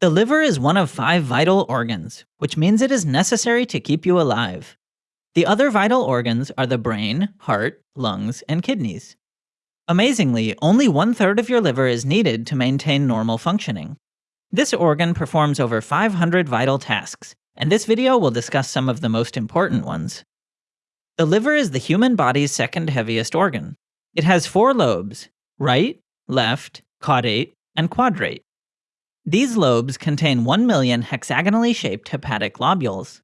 The liver is one of five vital organs, which means it is necessary to keep you alive. The other vital organs are the brain, heart, lungs, and kidneys. Amazingly, only one third of your liver is needed to maintain normal functioning. This organ performs over 500 vital tasks, and this video will discuss some of the most important ones. The liver is the human body's second heaviest organ. It has four lobes, right, left, caudate, and quadrate. These lobes contain 1 million hexagonally shaped hepatic lobules.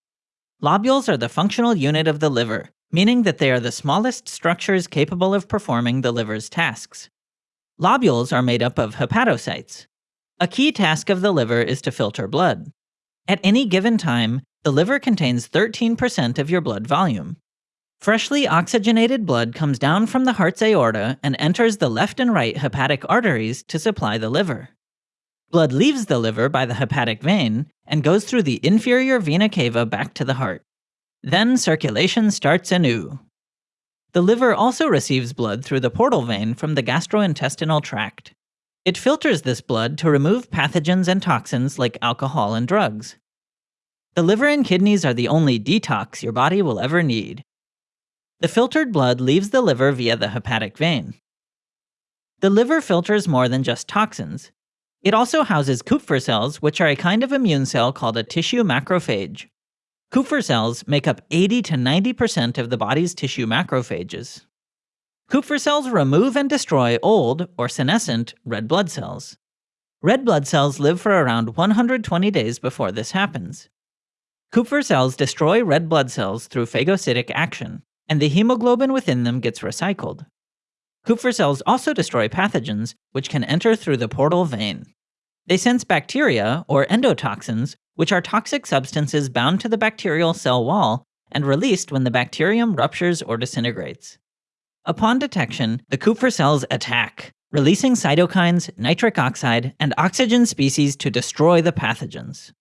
Lobules are the functional unit of the liver, meaning that they are the smallest structures capable of performing the liver's tasks. Lobules are made up of hepatocytes. A key task of the liver is to filter blood. At any given time, the liver contains 13% of your blood volume. Freshly oxygenated blood comes down from the heart's aorta and enters the left and right hepatic arteries to supply the liver. Blood leaves the liver by the hepatic vein and goes through the inferior vena cava back to the heart. Then circulation starts anew. The liver also receives blood through the portal vein from the gastrointestinal tract. It filters this blood to remove pathogens and toxins like alcohol and drugs. The liver and kidneys are the only detox your body will ever need. The filtered blood leaves the liver via the hepatic vein. The liver filters more than just toxins. It also houses Kupffer cells, which are a kind of immune cell called a tissue macrophage. Kupffer cells make up 80 to 90% of the body's tissue macrophages. Kupffer cells remove and destroy old, or senescent, red blood cells. Red blood cells live for around 120 days before this happens. Kupffer cells destroy red blood cells through phagocytic action and the hemoglobin within them gets recycled. Kupffer cells also destroy pathogens, which can enter through the portal vein. They sense bacteria, or endotoxins, which are toxic substances bound to the bacterial cell wall and released when the bacterium ruptures or disintegrates. Upon detection, the Kupffer cells attack, releasing cytokines, nitric oxide, and oxygen species to destroy the pathogens.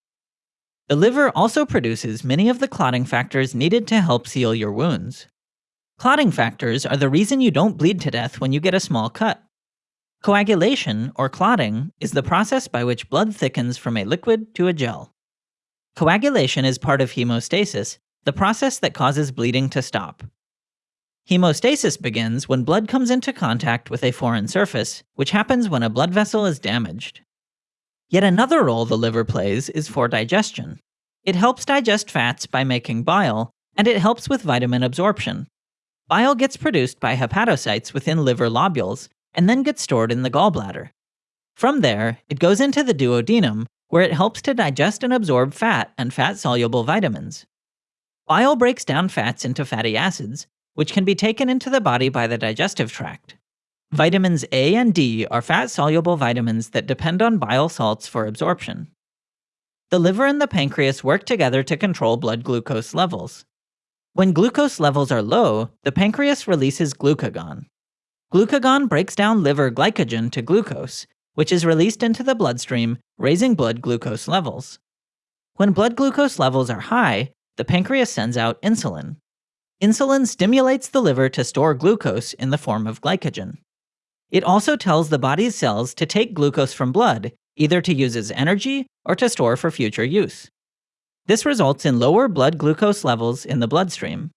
The liver also produces many of the clotting factors needed to help seal your wounds. Clotting factors are the reason you don't bleed to death when you get a small cut. Coagulation, or clotting, is the process by which blood thickens from a liquid to a gel. Coagulation is part of hemostasis, the process that causes bleeding to stop. Hemostasis begins when blood comes into contact with a foreign surface, which happens when a blood vessel is damaged. Yet another role the liver plays is for digestion. It helps digest fats by making bile, and it helps with vitamin absorption. Bile gets produced by hepatocytes within liver lobules and then gets stored in the gallbladder. From there, it goes into the duodenum, where it helps to digest and absorb fat and fat-soluble vitamins. Bile breaks down fats into fatty acids, which can be taken into the body by the digestive tract. Vitamins A and D are fat-soluble vitamins that depend on bile salts for absorption. The liver and the pancreas work together to control blood glucose levels. When glucose levels are low, the pancreas releases glucagon. Glucagon breaks down liver glycogen to glucose, which is released into the bloodstream, raising blood glucose levels. When blood glucose levels are high, the pancreas sends out insulin. Insulin stimulates the liver to store glucose in the form of glycogen. It also tells the body's cells to take glucose from blood, either to use as energy or to store for future use. This results in lower blood glucose levels in the bloodstream.